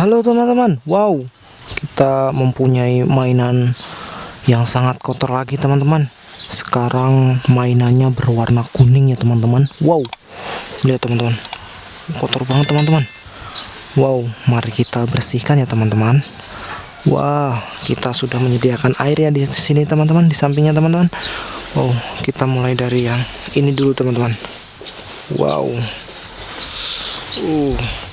Halo teman-teman, wow, kita mempunyai mainan yang sangat kotor lagi teman-teman. Sekarang mainannya berwarna kuning ya teman-teman. Wow, lihat teman-teman, kotor banget teman-teman. Wow, mari kita bersihkan ya teman-teman. Wah, kita sudah menyediakan air ya di sini teman-teman, di sampingnya teman-teman. Wow, kita mulai dari yang ini dulu teman-teman. Wow. Uh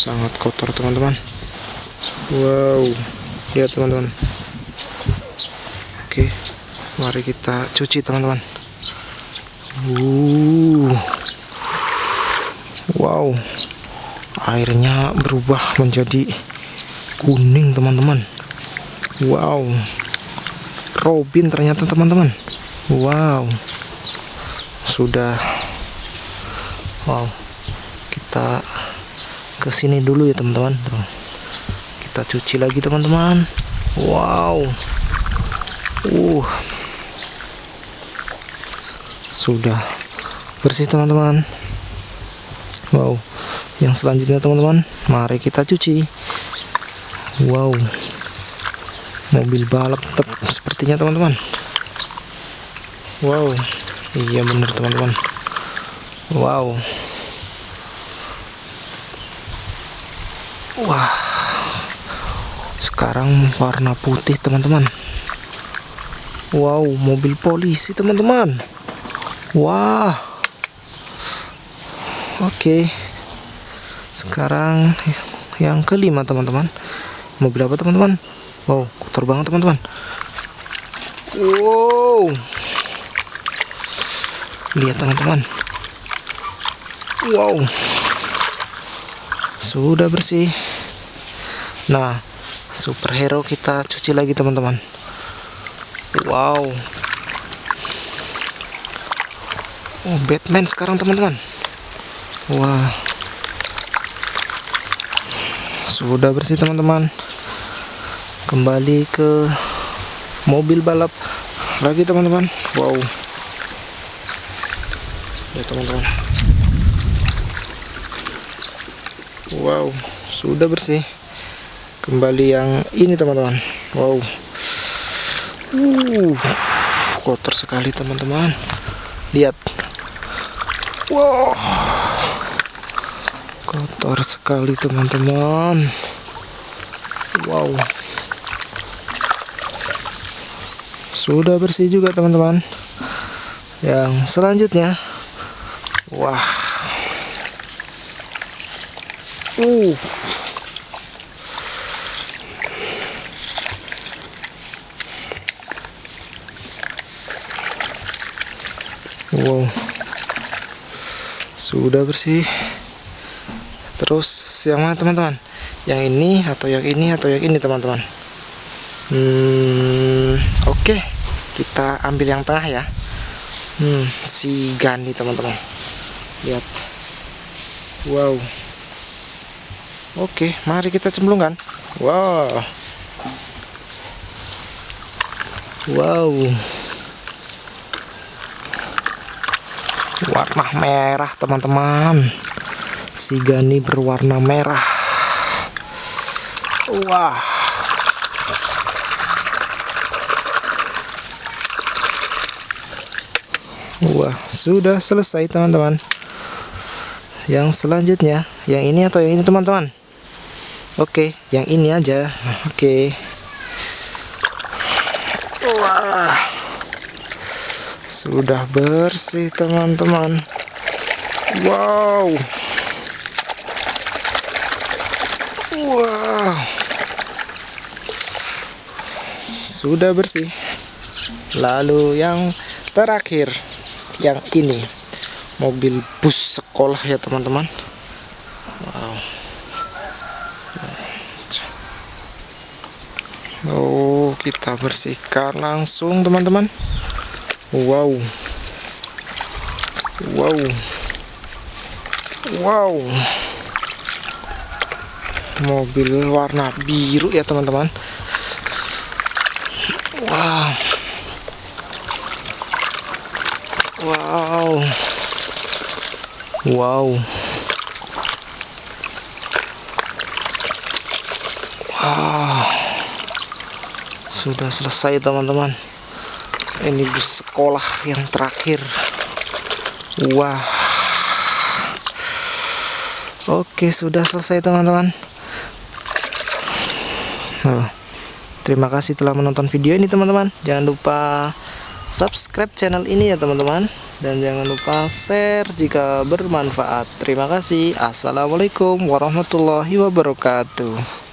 sangat kotor teman-teman. Wow. Lihat teman-teman. Oke mari kita cuci teman-teman. Uh. Wow. Airnya berubah menjadi kuning teman-teman. Wow. Robin ternyata teman-teman. Wow. Sudah. Wow. Kita ke sini dulu ya teman-teman. Kita cuci lagi teman-teman. Wow. Uh. Sudah bersih teman-teman. Wow. Yang selanjutnya teman-teman mari kita cuci. Wow. Mobil balap tetap sepertinya teman-teman. Wow. Iya benar teman-teman. Wow Wah, sekarang warna putih teman-teman. Wow, mobil polisi teman-teman. Wah, oke. Sekarang yang kelima teman-teman. Mobil apa teman-teman? Wow, kotor banget teman-teman. Wow, lihat teman-teman. Wow sudah bersih. Nah superhero kita cuci lagi teman-teman. Wow. Oh Batman sekarang teman-teman. Wah. Sudah bersih teman-teman. Kembali ke mobil balap lagi teman-teman. Wow. Ya teman-teman wow sudah bersih. Kembali yang ini teman-teman. Wow. Uh kotor sekali teman-teman. Lihat. Wow. Kotor sekali teman-teman. Wow. Sudah bersih juga teman-teman. Yang selanjutnya. Wah Uh. Wow. Sudah bersih. Terus yang mana teman-teman? Yang ini atau yang ini atau yang ini teman-teman? Hmm, oke. Okay. Kita ambil yang tengah ya. Hmm, si Gani teman-teman. Lihat. Wow. Oke, mari kita cemplungkan. Wow. Wow. Warna merah, teman-teman. Si Gani berwarna merah. Wah. Wah, sudah selesai, teman-teman. Yang selanjutnya, yang ini atau yang ini, teman-teman? Oke, yang ini aja. Oke. Wah. Sudah bersih, teman-teman. Wow. Wow. Sudah bersih. Lalu yang terakhir, yang ini. Mobil bus sekolah ya, teman-teman. Wow. Oh kita bersihkan langsung teman-teman. Wow. Wow. Wow. Mobil warna biru ya teman-teman. Wow. Wow. Wow Ah, sudah selesai teman-teman. Ini bus sekolah yang terakhir. Wah. Oke, sudah selesai teman-teman. Terima kasih telah menonton video ini teman-teman. Jangan lupa subscribe channel ini ya teman-teman dan jangan lupa share jika bermanfaat terima kasih assalamualaikum warahmatullahi wabarakatuh